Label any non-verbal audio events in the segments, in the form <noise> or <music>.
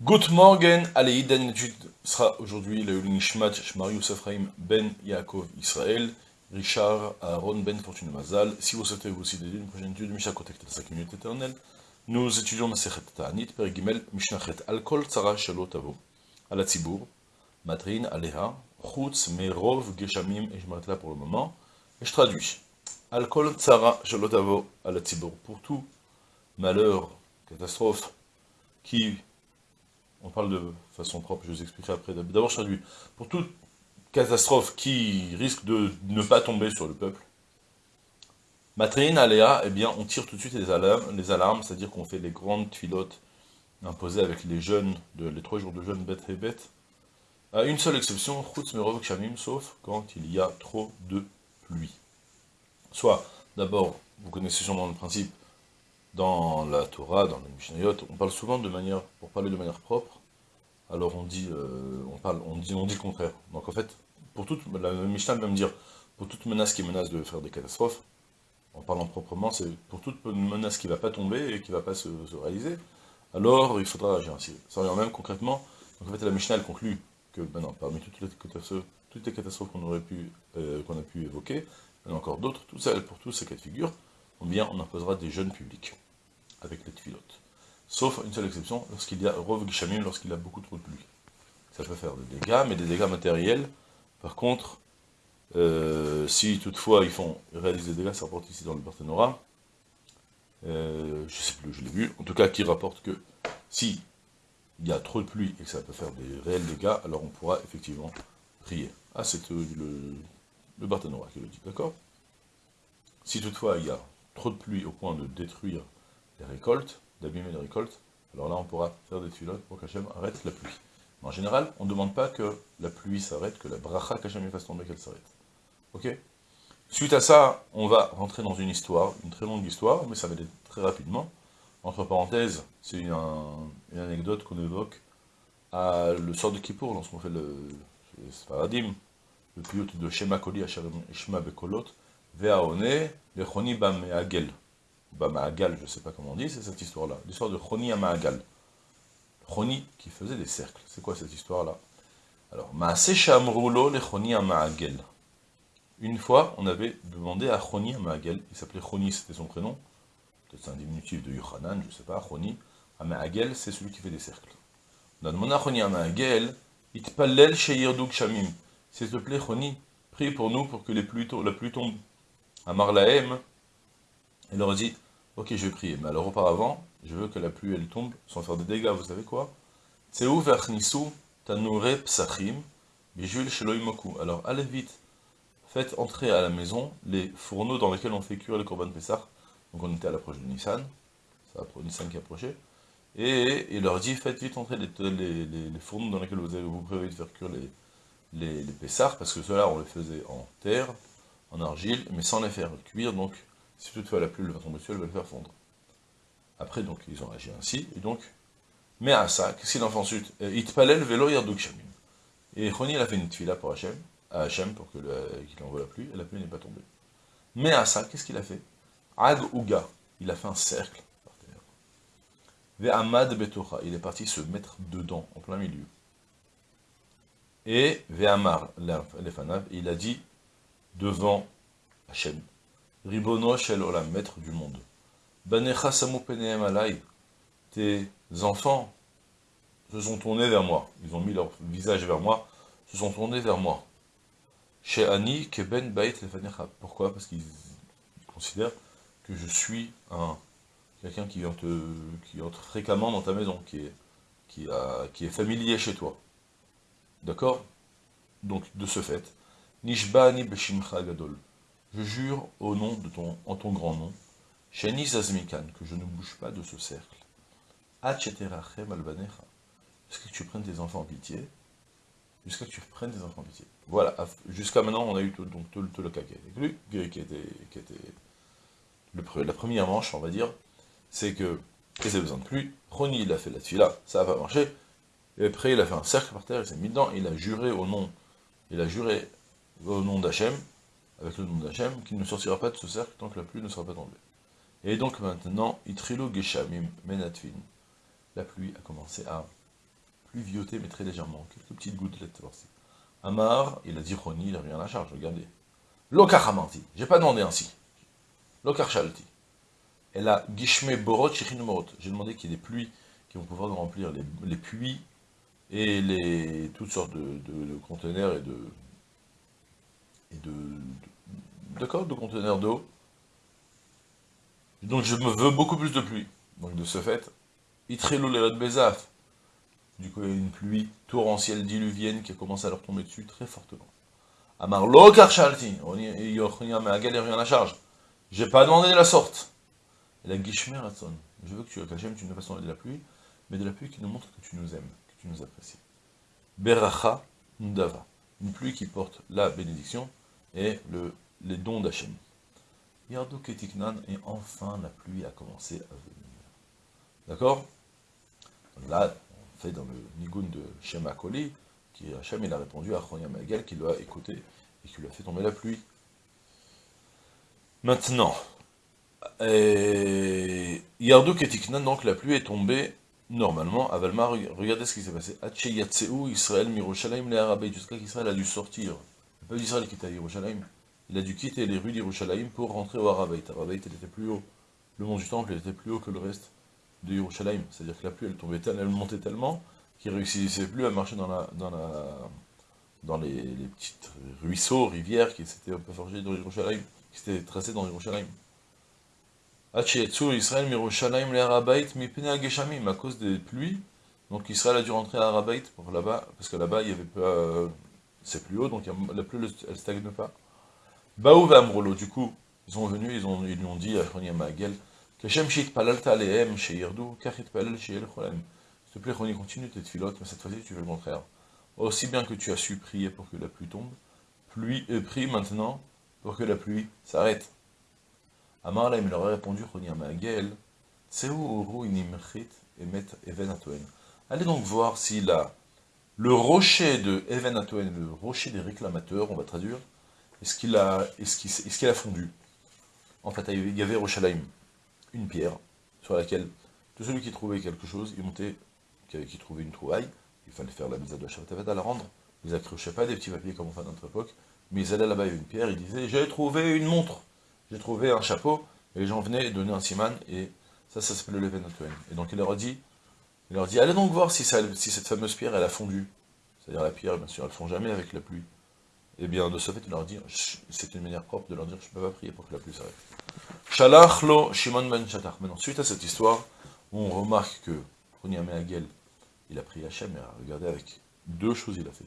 Good morning, allez, étude sera aujourd'hui le Nishmat Shmarius Ephraim Ben Yaakov Israël, Richard Aaron Ben Fortune Mazal. Si vous souhaitez vous aussi dédier une prochaine étude, Mishnah Kotek 5 minutes éternelles, nous étudions Masechet Ta'anit, Perigimel, Mishnachet Alkol Tzara Shalot Avo, Ala Tzibur, Matrin, Aleha, Chutz, Merov, Geshamim, et je m'arrête là pour le moment, et je traduis. Alkol Tzara Shalot Avo, Ala Tzibur, pour tout malheur, catastrophe, qui on parle de façon propre, je vous expliquerai après. D'abord, je traduis. Pour toute catastrophe qui risque de ne pas tomber sur le peuple, Matrine, Aléa, eh bien, on tire tout de suite les alarmes, les alarmes c'est-à-dire qu'on fait les grandes filotes imposées avec les jeunes, de, les trois jours de jeûne bêtes et bêtes, à une seule exception, Chutz Merov Shamim, sauf quand il y a trop de pluie. Soit, d'abord, vous connaissez sûrement le principe, dans la Torah, dans le Mishnayot, on parle souvent de manière, pour parler de manière propre, alors on dit, euh, on parle, on dit, on contraire. Donc en fait, pour toute, la Mishnah va me dire, pour toute menace qui menace de faire des catastrophes, en parlant proprement, c'est pour toute menace qui ne va pas tomber et qui ne va pas se, réaliser, alors il faudra agir ainsi. Ça revient même concrètement, donc en fait la Mishnah conclut que maintenant, parmi toutes les catastrophes, qu'on aurait pu, euh, qu'on a pu évoquer, il y en a encore d'autres, tout ça, pour tous ces cas de figure, ou bien on imposera des jeunes publics, avec les tfilotes. Sauf une seule exception, lorsqu'il y a Rov lorsqu'il a beaucoup trop de pluie. Ça peut faire des dégâts, mais des dégâts matériels. Par contre, euh, si toutefois ils font réaliser des dégâts, ça rapporte ici dans le Barthénora, euh, je sais plus, je l'ai vu, en tout cas qui rapporte que si il y a trop de pluie et que ça peut faire des réels dégâts, alors on pourra effectivement prier. Ah, c'est euh, le, le Barthénora qui le dit, d'accord? Si toutefois il y a trop de pluie au point de détruire les récoltes, d'abîmer les récoltes, alors là on pourra faire des filotes pour qu'Hachem arrête la pluie. Mais en général, on ne demande pas que la pluie s'arrête, que la bracha qu'Hachem fasse tomber, qu'elle s'arrête. Ok? Suite à ça, on va rentrer dans une histoire, une très longue histoire, mais ça va aller très rapidement. Entre parenthèses, c'est une, anecdote qu'on évoque à le sort de Kippour, lorsqu'on fait le, paradigme, le pilote de Shema Koli, Shema Bekolot, Veaone, le Choni Bam Agel. Bamaagal, je ne sais pas comment on dit, c'est cette histoire-là. L'histoire de Choni Amaagal. Choni qui faisait des cercles. C'est quoi cette histoire-là? Alors, Maase Shamrulo le Choni Amaagal. Une fois, on avait demandé à Choni Amaagal, il s'appelait Choni, c'était son prénom, peut-être un diminutif de Yochanan, je ne sais pas, Choni. Amaagal, c'est celui qui fait des cercles. On a demandé à Choni Amaagal, Itpallel Sheyirduk Shamim. S'il te plaît, Choni, prie pour nous pour que la pluie tombe. Amar Lahem, il leur a dit, ok, je vais prier, mais alors auparavant, je veux que la pluie, elle tombe, sans faire des dégâts, vous savez quoi? Alors, allez vite, faites entrer à la maison les fourneaux dans lesquels on fait cuire les Corban Pessah. Donc on était à l'approche de Nissan, c'est Nissan qui approchait. Et il leur dit, faites vite entrer les, fourneaux dans lesquels vous, avez, vous prévoyez de faire cuire les, les, parce que cela on les faisait en terre, en argile, mais sans les faire cuire, donc si toutefois la pluie va tomber dessus, elle va le faire fondre. Après, donc, ils ont agi ainsi, et donc, mais à ça, qu'est-ce qu'il en fait ensuite velo yarduk shamim. Et Choni, il a fait une tfila pour Hachem, à pour qu'il envoie la pluie, et la pluie n'est pas tombée. Mais à ça, qu'est-ce qu'il a fait? Ag Uga, il a fait un cercle par terre. Ve'amad betocha, il est parti se mettre dedans, en plein milieu. Et Ve'amar lefanav, il a dit devant Hachem, Ribono shel olam, maître du monde. Banecha samu peneem alay, tes enfants se sont tournés vers moi. Ils ont mis leur visage vers moi, se sont tournés vers moi. Chez Ani, keben bait lefanecha. Pourquoi? Parce qu'ils considèrent que je suis un quelqu'un qui, entre fréquemment dans ta maison, qui est, familier chez toi. D'accord? Donc, de ce fait, Nishba ni beshimcha gadol je jure au nom de ton, en ton grand nom, Shani Zazmikan, que je ne bouge pas de ce cercle. Acheterachem albanecha. Jusqu'à que tu prennes tes enfants en pitié? Jusqu'à que tu prennes tes enfants en pitié. Voilà, jusqu'à maintenant, on a eu donc, cas qui était, qui était, qui était le, la première manche, on va dire, c'est que, il avait besoin de pluie, Roni, il a fait la là, ça n'a pas marché, et après, il a fait un cercle par terre, il s'est mis dedans, il a juré au nom, il a juré au nom d'Hachem, avec le nom d'Hachem, qu'il ne sortira pas de ce cercle tant que la pluie ne sera pas tombée. Et donc maintenant, Itrilo Geshamim Menatvin, la pluie a commencé à pluvioter, mais très légèrement, quelques petites gouttelettes par-ci. Amar, il a dit Roni, il n'a rien à la charge, regardez. Lokaramanti, j'ai pas demandé ainsi. Lokarshalti. Et là, Gishme Borot Morot. J'ai demandé qu'il y ait des pluies qui vont pouvoir remplir les, puits et les, toutes sortes de, conteneurs et de. Et de. D'accord De conteneurs d'eau. Donc je me veux beaucoup plus de pluie. Donc de ce fait, de Bezaf. Du coup, il y a une pluie torrentielle diluvienne qui a commencé à leur tomber dessus très fortement. Amar lo karshalti, rien à la charge. J'ai pas demandé de la sorte. La guishmer Je veux que tu, Hachem, tu nous fasses de la pluie, mais de la pluie qui nous montre que tu nous aimes, que tu nous apprécies. Beracha Ndava. Une pluie qui porte la bénédiction et le, les dons d'Hachem. Yardo Ketiknan, et enfin la pluie a commencé à venir. D'accord? Là, on fait dans le Nigun de Shema Koli, qui Hachem, il a répondu à Chronia Magal, qui l'a écouté et qui lui a fait tomber la pluie. Maintenant, Yardo Ketiknan, donc la pluie est tombée normalement, à Valmar, regardez ce qui s'est passé. Israël, les jusqu'à qu'Israël a dû sortir. Le il a dû quitter les rues d'Yerushalayim pour rentrer au Arabait. Arabait, il était plus haut. Le mont du Temple, était plus haut que le reste de Yerushalayim. C'est-à-dire que la pluie, elle tombait tellement, elle montait tellement, qu'il ne réussissait plus à marcher dans, la, dans, les, les petites ruisseaux, rivières qui s'étaient un peu forgées dans Yerushalayim, qui s'étaient tracées dans Yerushalayim. Israël, Mirushalayim, les Arabait, Geshamim, à cause des pluies. Donc Israël a dû rentrer à Arabait pour là-bas, parce que là-bas, il y avait pas. Euh, c'est plus haut, donc la pluie, elle ne stagne pas. Baou Amrolo, du coup, ils sont venus, ils, ont, ils lui ont dit à Chronia Magel, Kashem Shit Palalta Alehem Sheirdu, Kachit Palal Sheil Cholem. S'il te plaît, Chronia, continue tes filotes, mais cette fois-ci, tu fais le contraire. Aussi bien que tu as su prier pour que la pluie tombe, pluie, euh, prie maintenant pour que la pluie s'arrête. Amar il leur a répondu, Chronia Magel, Seu Uru Inimchit Emet Even Atoen. Allez donc voir si là, le rocher de Even Atoen, le rocher des réclamateurs, on va traduire, est-ce qu'il a, fondu En fait, il y avait Rochalaim, une pierre, sur laquelle tout celui qui trouvait quelque chose, il montait, qui, trouvait une trouvaille, il fallait faire la mise à de Shabbat à la rendre, ils accrochaient pas des petits papiers comme on fait à notre époque, mais ils allaient là-bas, avait une pierre, ils disaient, j'ai trouvé une montre, j'ai trouvé un chapeau, et les gens venaient donner un siman, et ça, ça s'appelle le Leven Et donc il leur a dit, il leur dit, allez donc voir si, cette fameuse pierre, elle a fondu. C'est-à-dire la pierre, bien sûr, elle ne fond jamais avec la pluie. Eh bien, de ce fait, il leur dit, c'est une manière propre de leur dire, je ne peux pas prier pour que la pluie s'arrête. Shalach lo Shimon ben Shatar. Maintenant, suite à cette histoire, on remarque que Pronyame Hagel, il a prié Hachem, et regardez avec deux choses il a fait.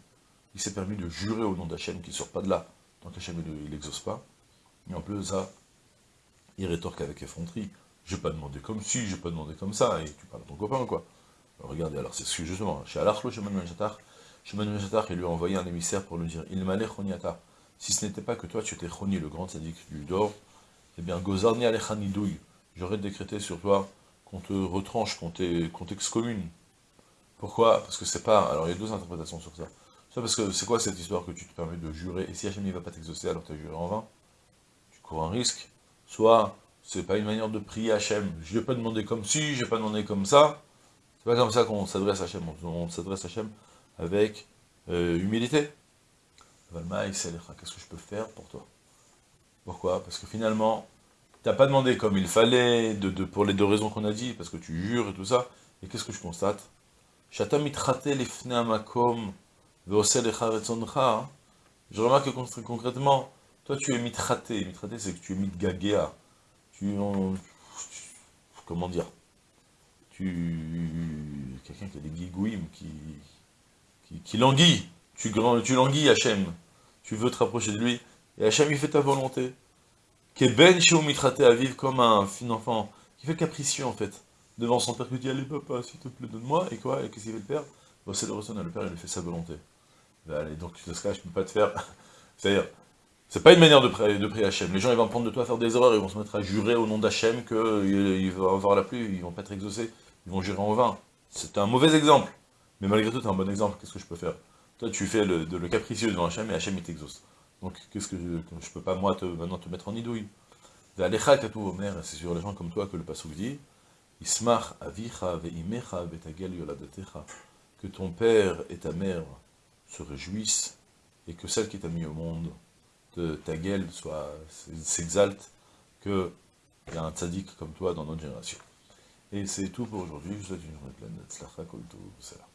Il s'est permis de jurer au nom d'Hachem qu'il ne sort pas de là, tant qu'Hachem il n'exauce pas. Et en plus, ça, il rétorque avec effronterie. Je n'ai pas demandé comme si, je n'ai pas demandé comme ça, et tu parles à ton copain, quoi. Regardez, alors c'est ce que justement, lo Shimon ben Shatar, Shimon il lui a envoyé un émissaire pour lui dire Il m'allait choniata. Si ce n'était pas que toi, tu étais choni, le grand sadique du Dor, eh bien, gozarni alechanidouille. J'aurais décrété sur toi qu'on te retranche, qu'on t'excommune. Pourquoi? Parce que c'est pas. Alors, il y a deux interprétations sur ça. Soit parce que c'est quoi cette histoire que tu te permets de jurer, et si Hachem ne va pas t'exaucer, alors tu as juré en vain? Tu cours un risque. Soit, c'est pas une manière de prier Hachem. Je n'ai pas demandé comme si, je n'ai pas demandé comme ça. C'est pas comme ça qu'on s'adresse à Hachem. On s'adresse à Hachem avec euh, humilité. qu'est-ce que je peux faire pour toi? Pourquoi? Parce que finalement, tu n'as pas demandé comme il fallait, pour les deux raisons qu'on a dit, parce que tu jures et tout ça, et qu'est-ce que je constate? Je remarque que concrètement, toi tu es mitraté, mitraté c'est que tu es mitgagéa, tu, comment dire, tu, quelqu'un qui a des gigouim, qui, qui, languit, tu, tu languis Hachem, tu veux te rapprocher de lui, et Hachem il fait ta volonté. ben mitraté à vivre comme un enfant, qui fait capricieux en fait, devant son père qui dit allez papa s'il te plaît donne-moi, et quoi, et qu'est-ce qu'il fait le père? Bon, C'est le ressonnement, le père il fait sa volonté. Ben, allez, donc tu te cas, je peux pas te faire, <laughs> c'est-à-dire, c'est pas une manière de prier, de Hachem. Les gens, ils vont prendre de toi à faire des erreurs, ils vont se mettre à jurer au nom d'Hachem qu'il va avoir la pluie, ils vont pas être exaucés, ils vont gérer en vain. C'est un mauvais exemple. Mais malgré tout, tu un bon exemple, qu'est-ce que je peux faire? Toi, tu fais le, de, le capricieux devant Hachem et Hachem, il t'exauce. Donc, qu'est-ce que je, ne peux pas, moi, te, maintenant, te mettre en idouille? C'est sur les gens comme toi que le Passouk dit, Ismach avicha veimecha betagel yoladetecha, que ton père et ta mère se réjouissent, et que celle qui t'a mis au monde, de ta gueule, soit s'exalte, qu'il y a un tzaddik comme toi dans notre génération. Et c'est tout pour aujourd'hui. Je vous souhaite une journée pleine de